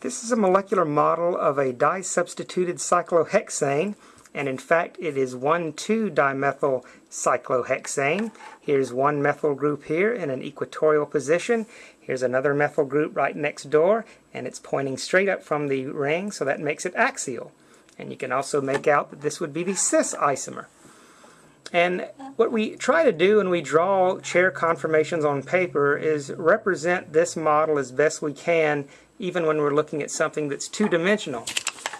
This is a molecular model of a disubstituted cyclohexane and in fact it is 1,2-dimethyl cyclohexane. Here's one methyl group here in an equatorial position. Here's another methyl group right next door and it's pointing straight up from the ring so that makes it axial. And you can also make out that this would be the cis isomer. And what we try to do when we draw chair conformations on paper is represent this model as best we can even when we're looking at something that's two-dimensional.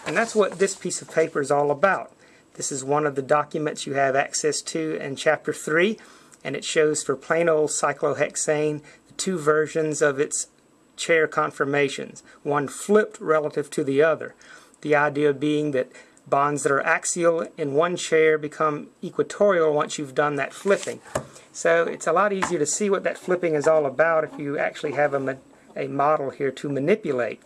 And that's what this piece of paper is all about. This is one of the documents you have access to in Chapter 3, and it shows for plain old cyclohexane the two versions of its chair conformations, one flipped relative to the other. The idea being that bonds that are axial in one chair become equatorial once you've done that flipping. So it's a lot easier to see what that flipping is all about if you actually have a, a model here to manipulate.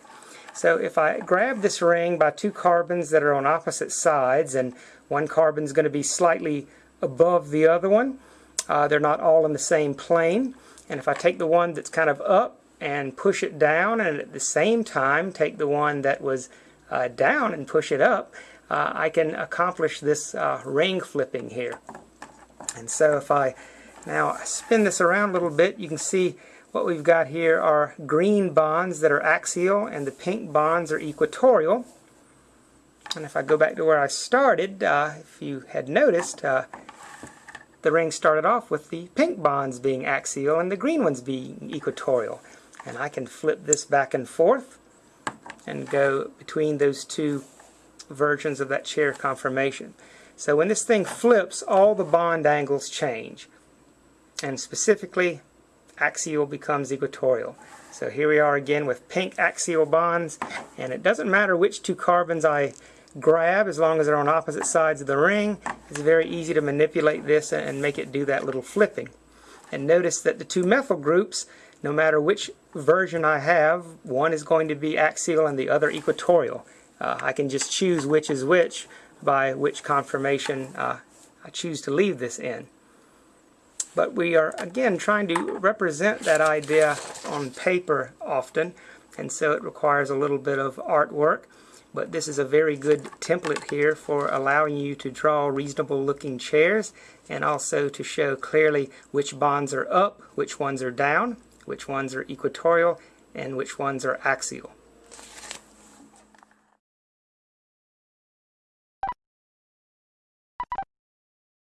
So if I grab this ring by two carbons that are on opposite sides and one carbon is going to be slightly above the other one, uh, they're not all in the same plane. And if I take the one that's kind of up and push it down and at the same time take the one that was uh, down and push it up, uh, I can accomplish this uh, ring flipping here. And so if I now spin this around a little bit, you can see what we've got here are green bonds that are axial and the pink bonds are equatorial. And if I go back to where I started, uh, if you had noticed, uh, the ring started off with the pink bonds being axial and the green ones being equatorial. And I can flip this back and forth and go between those two versions of that chair conformation. So when this thing flips, all the bond angles change. And specifically, axial becomes equatorial. So here we are again with pink axial bonds, and it doesn't matter which two carbons I grab as long as they're on opposite sides of the ring. It's very easy to manipulate this and make it do that little flipping. And notice that the two methyl groups, no matter which version I have, one is going to be axial and the other equatorial. Uh, I can just choose which is which by which conformation uh, I choose to leave this in. But we are, again, trying to represent that idea on paper often, and so it requires a little bit of artwork. But this is a very good template here for allowing you to draw reasonable looking chairs and also to show clearly which bonds are up, which ones are down, which ones are equatorial, and which ones are axial.